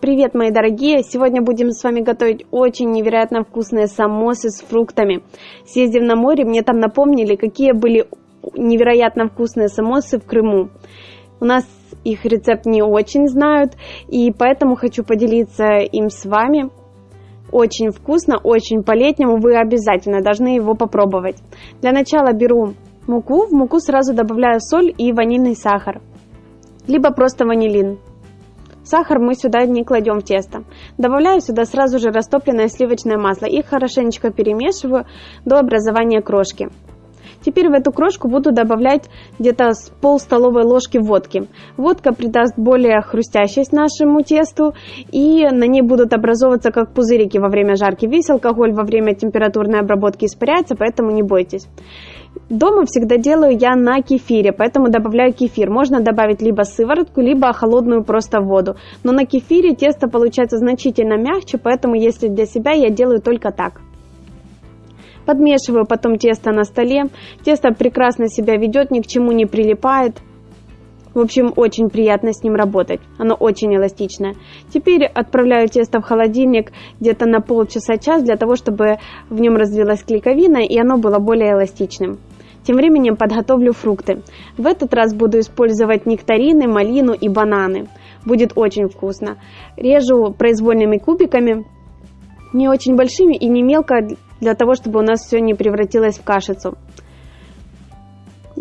Привет, мои дорогие! Сегодня будем с вами готовить очень невероятно вкусные самосы с фруктами. Съездив на море, мне там напомнили, какие были невероятно вкусные самосы в Крыму. У нас их рецепт не очень знают, и поэтому хочу поделиться им с вами. Очень вкусно, очень по-летнему, вы обязательно должны его попробовать. Для начала беру муку, в муку сразу добавляю соль и ванильный сахар, либо просто ванилин. Сахар мы сюда не кладем в тесто. Добавляю сюда сразу же растопленное сливочное масло и хорошенечко перемешиваю до образования крошки. Теперь в эту крошку буду добавлять где-то с пол столовой ложки водки. Водка придаст более хрустящесть нашему тесту, и на ней будут образовываться как пузырики во время жарки. Весь алкоголь во время температурной обработки испаряется, поэтому не бойтесь. Дома всегда делаю я на кефире, поэтому добавляю кефир. Можно добавить либо сыворотку, либо холодную просто воду. Но на кефире тесто получается значительно мягче, поэтому если для себя я делаю только так. Подмешиваю потом тесто на столе. Тесто прекрасно себя ведет, ни к чему не прилипает. В общем, очень приятно с ним работать. Оно очень эластичное. Теперь отправляю тесто в холодильник где-то на полчаса-час, для того, чтобы в нем развилась клейковина и оно было более эластичным. Тем временем подготовлю фрукты. В этот раз буду использовать нектарины, малину и бананы. Будет очень вкусно. Режу произвольными кубиками, не очень большими и не мелко, для того, чтобы у нас все не превратилось в кашицу.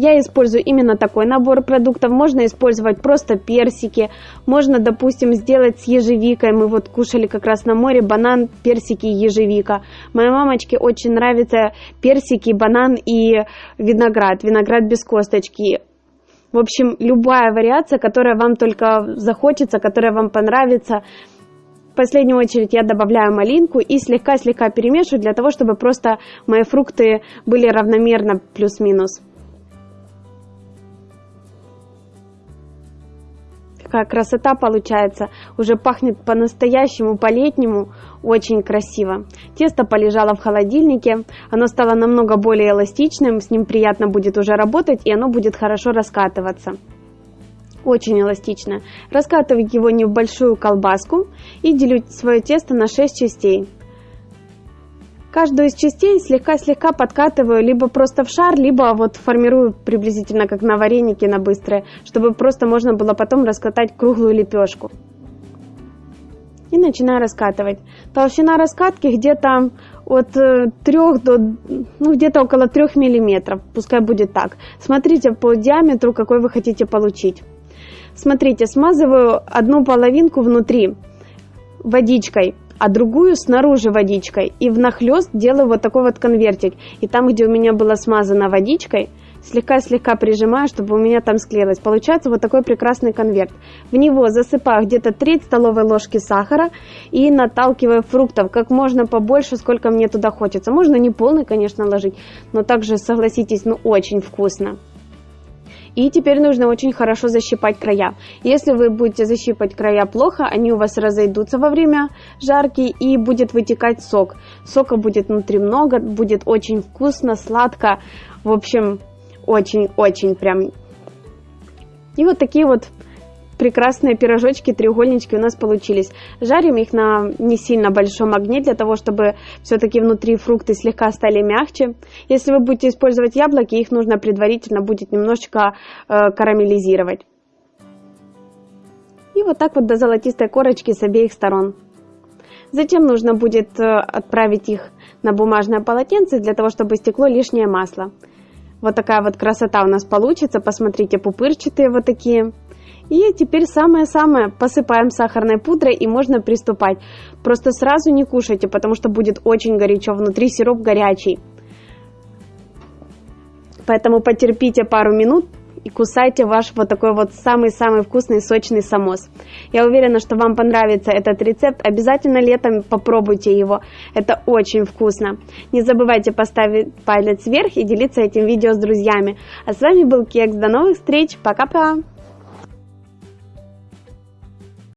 Я использую именно такой набор продуктов. Можно использовать просто персики. Можно, допустим, сделать с ежевикой. Мы вот кушали как раз на море банан, персики и ежевика. Моей мамочке очень нравятся персики, банан и виноград. Виноград без косточки. В общем, любая вариация, которая вам только захочется, которая вам понравится. В последнюю очередь я добавляю малинку и слегка-слегка перемешиваю для того, чтобы просто мои фрукты были равномерно плюс-минус. Какая красота получается. Уже пахнет по-настоящему, по-летнему. Очень красиво. Тесто полежало в холодильнике. Оно стало намного более эластичным. С ним приятно будет уже работать. И оно будет хорошо раскатываться. Очень эластично. Раскатываю его не в большую колбаску. И делю свое тесто на 6 частей. Каждую из частей слегка-слегка подкатываю либо просто в шар, либо вот формирую приблизительно как на варенике на быстрое, чтобы просто можно было потом раскатать круглую лепешку. И начинаю раскатывать. Толщина раскатки где-то от 3 э, до, ну где-то около 3 миллиметров, пускай будет так. Смотрите по диаметру, какой вы хотите получить. Смотрите, смазываю одну половинку внутри водичкой а другую снаружи водичкой. И внахлёст делаю вот такой вот конвертик. И там, где у меня было смазано водичкой, слегка-слегка прижимаю, чтобы у меня там склеилось. Получается вот такой прекрасный конверт. В него засыпаю где-то треть столовой ложки сахара и наталкиваю фруктов как можно побольше, сколько мне туда хочется. Можно не полный, конечно, ложить, но также, согласитесь, ну очень вкусно. И теперь нужно очень хорошо защипать края. Если вы будете защипать края плохо, они у вас разойдутся во время жарки и будет вытекать сок. Сока будет внутри много, будет очень вкусно, сладко. В общем, очень-очень прям. И вот такие вот прекрасные пирожочки, треугольнички у нас получились. Жарим их на не сильно большом огне, для того, чтобы все-таки внутри фрукты слегка стали мягче. Если вы будете использовать яблоки, их нужно предварительно будет немножечко э, карамелизировать. И вот так вот до золотистой корочки с обеих сторон. Затем нужно будет э, отправить их на бумажное полотенце, для того, чтобы стекло лишнее масло. Вот такая вот красота у нас получится. Посмотрите, пупырчатые вот такие. И теперь самое-самое, посыпаем сахарной пудрой и можно приступать. Просто сразу не кушайте, потому что будет очень горячо, внутри сироп горячий. Поэтому потерпите пару минут и кусайте ваш вот такой вот самый-самый вкусный сочный самос. Я уверена, что вам понравится этот рецепт. Обязательно летом попробуйте его. Это очень вкусно. Не забывайте поставить палец вверх и делиться этим видео с друзьями. А с вами был Кекс. До новых встреч. Пока-пока.